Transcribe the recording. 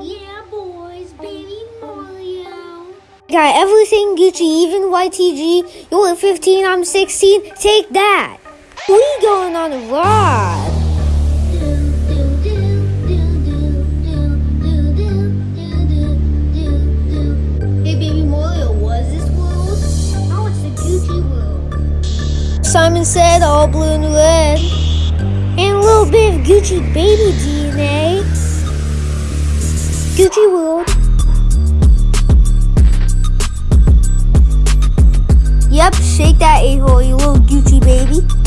Yeah, boys, baby Got everything Gucci, even YTG. You're 15, I'm 16. Take that. We going on a ride. Simon said all blue and red. And a little bit of Gucci baby DNA. Gucci World. Yep, shake that a-hole, you little Gucci baby.